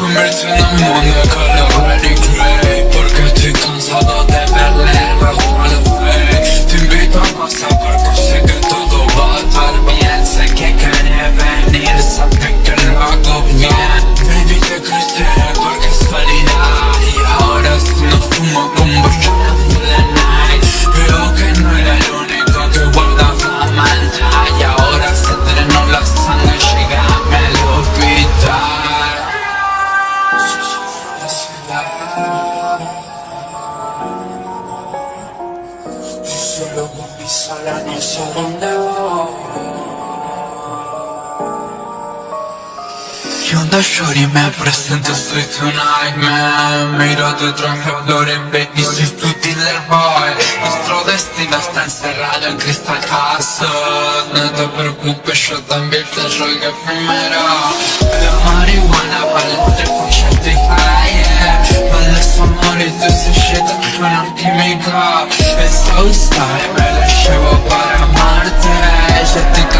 from written on the color red and gray Porque estoy cansado de ver solo con mi Solumun bir sarani sonunda Onda shorty me presenta sui tonight man Miro rode tra feudore e baby su tutti le boy Nostro destino sta inserrato in questa cassa Non ti preoccupare, io también te gioco primero La marijuana vale tre scelti high Ma adesso amore tu sei scelta con un chimico El Southside me lo llevo para Marte Ya estoy cansado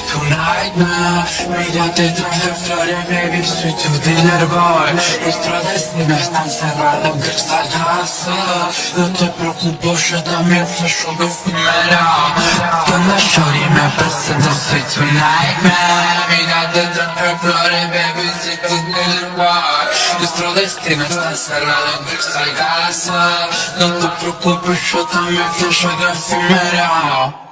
little gospel Y la shorty me presento, soy tu nightmare Mírate traje flores, baby, soy tu dealer boy Nuestro destino está encerrado en Crystal Castle No te preocupes, yo también flasho de efímero Con la shorty me presento, soy tu nightmare Mírate traje flores, baby, soy tu dealer boy. Nuestro destino está encerrado en Crystal Castle No te preocupes, yo también flasho de efímero